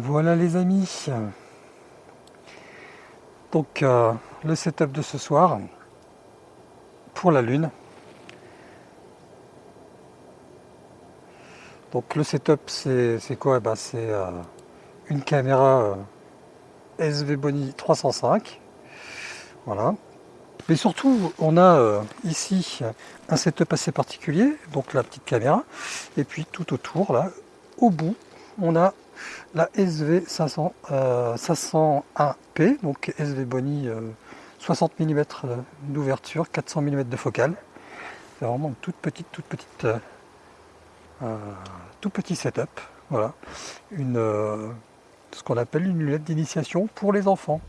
Voilà les amis. Donc euh, le setup de ce soir pour la lune. Donc le setup c'est quoi? Bah, C'est euh, une caméra euh, SV Boni 305. Voilà. Mais surtout on a ici un setup assez particulier, donc la petite caméra. Et puis tout autour là, au bout, on a la SV 500, 501P, donc SV Boni 60 mm d'ouverture, 400 mm de focale. C'est vraiment une toute petite, toute petite, euh, tout petit setup. Voilà, euh, ce qu'on appelle une lunette d'initiation pour les enfants.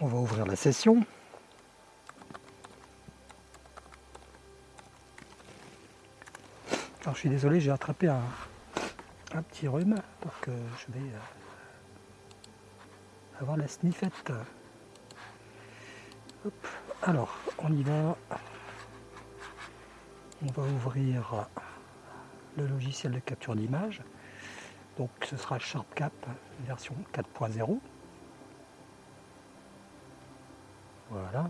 On va ouvrir la session. Alors je suis désolé, j'ai attrapé un, petit rhume, donc euh, je vais euh, avoir la sniffette. Alors, on y va. On va ouvrir le logiciel de capture d'image. Donc ce sera SharpCap version 4.0. Voilà.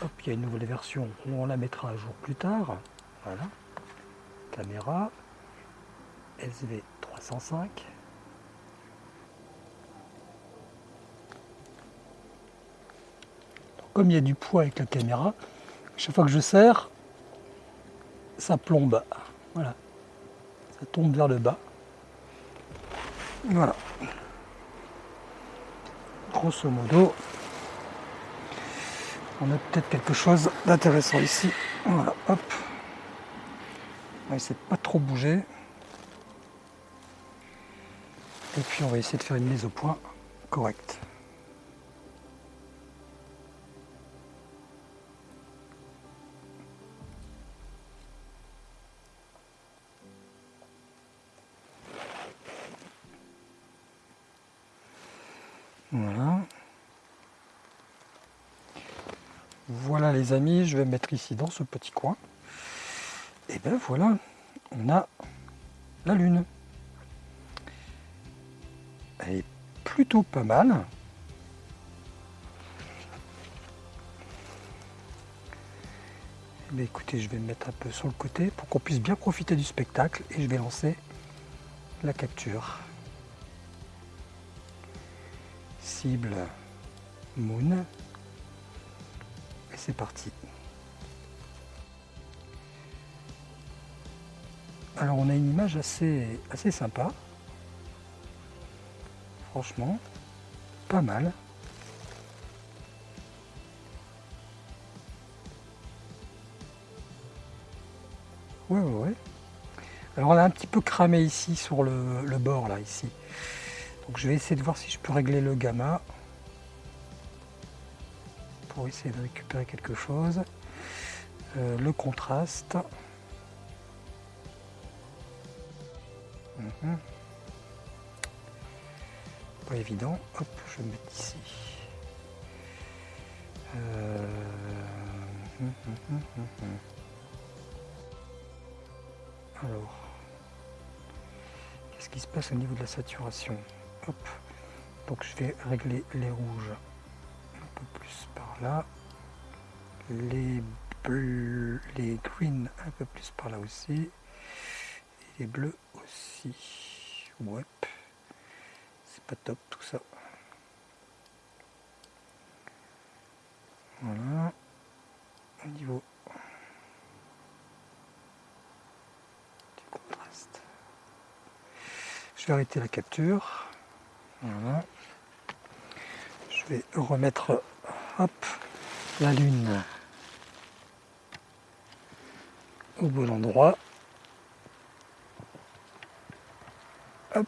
Hop, il y a une nouvelle version on la mettra un jour plus tard. Voilà. Caméra SV305. comme il y a du poids avec la caméra, chaque fois que je serre, ça plombe. Voilà. Ça tombe vers le bas. Voilà grosso modo, on a peut-être quelque chose d'intéressant ici. Voilà, hop. On va essayer de pas trop bouger. Et puis on va essayer de faire une mise au point correcte. Voilà. Les amis, je vais mettre ici dans ce petit coin. Et ben voilà, on a la lune. Elle est plutôt pas mal. Mais écoutez, je vais me mettre un peu sur le côté pour qu'on puisse bien profiter du spectacle et je vais lancer la capture. Moon. Et c'est parti. Alors on a une image assez, assez sympa. Franchement, pas mal. Ouais, ouais, ouais. Alors on a un petit peu cramé ici sur le bord là, ici. Donc je vais essayer de voir si je peux régler le gamma pour essayer de récupérer quelque chose. Euh, le contraste. Mhm. Pas évident. Hop, je vais mettre ici. Euh, hum, hum, Alors, qu'est-ce qui se passe au niveau de la saturation? Donc je vais régler les rouges un peu plus par là. Les bleus, les greens un peu plus par là aussi. Et les bleus aussi. Ouais. C'est pas top tout ça. Voilà. Au niveau du contraste. Je vais arrêter la capture. Je vais remettre la lune au bon endroit. Hop.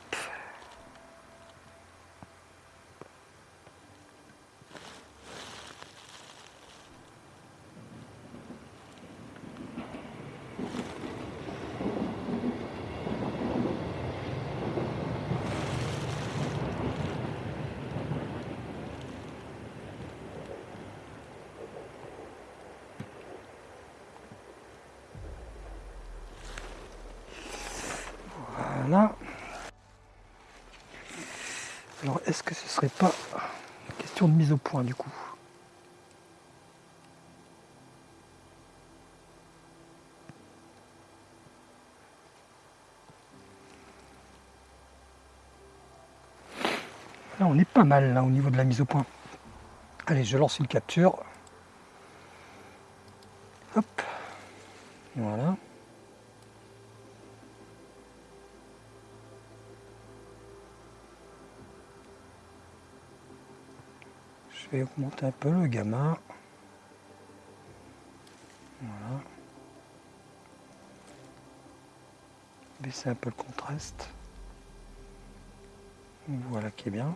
Est-ce que ce serait pas question de mise au point du coup Là, on est pas mal au niveau de la mise au point. Allez, je lance une capture. Hop. Voilà. Je vais augmenter un peu le gamma. Voilà. Baisser un peu le contraste. Voilà qui est bien.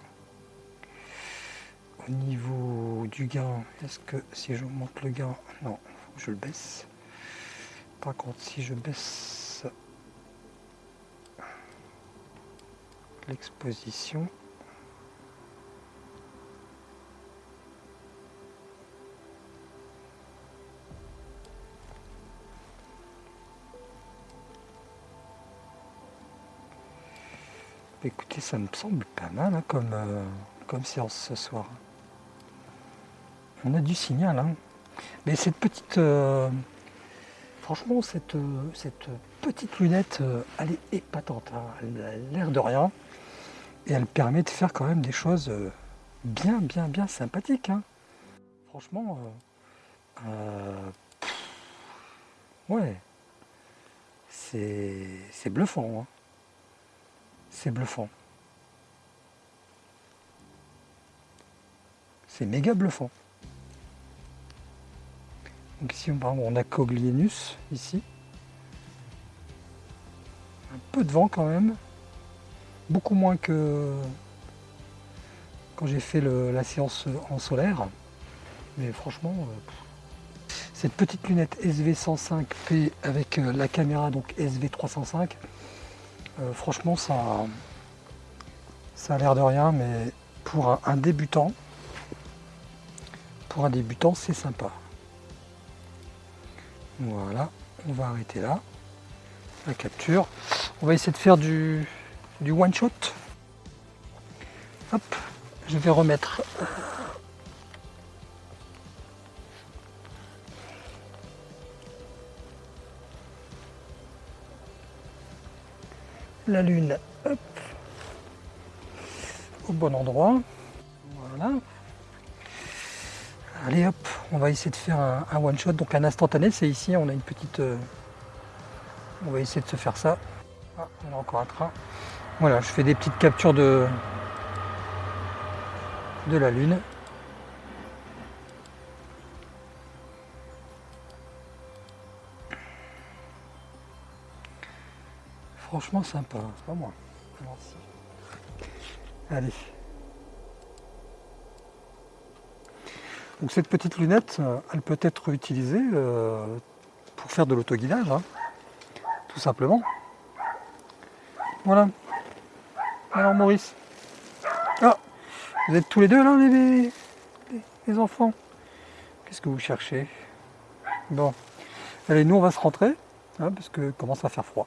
Au niveau du gain, est-ce que si je monte le gain, non, je le baisse. Par contre, si je baisse l'exposition, Écoutez, ça me semble pas mal hein, comme, euh, comme séance ce soir. On a du signal. Hein. Mais cette petite... Euh, franchement, cette, euh, cette petite lunette, elle est épatante. Hein. Elle a l'air de rien. Et elle permet de faire quand même des choses bien, bien, bien sympathiques. Franchement, ouais, c'est bluffant c'est bluffant. C'est méga bluffant. Donc ici, on a Coglinus, ici. Un peu de vent quand même. Beaucoup moins que quand j'ai fait la séance en solaire. Mais franchement, euh, cette petite lunette SV105P avec euh, la caméra donc SV305, euh, franchement, ça, ça a l'air de rien, mais pour un, débutant, pour un débutant, c'est sympa. Voilà, on va arrêter là. La capture. On va essayer de faire du, du one shot. Hop, je vais remettre la lune au bon endroit. Voilà. Allez hop, on va essayer de faire un, one shot, donc un instantané, c'est ici, on a une petite... Euh, on va essayer de se faire ça. Ah, on a encore un train. Voilà, je fais des petites captures de, de la lune. Franchement sympa, c'est pas moi. Allez. Donc cette petite lunette, euh, elle peut être utilisée euh, pour faire de l'autoguidage, hein, tout simplement. Voilà. Alors Maurice. Ah, vous êtes tous les deux là, les, les enfants? Qu'est-ce que vous cherchez? Bon. Allez, nous on va se rentrer, hein, parce que commence à faire froid.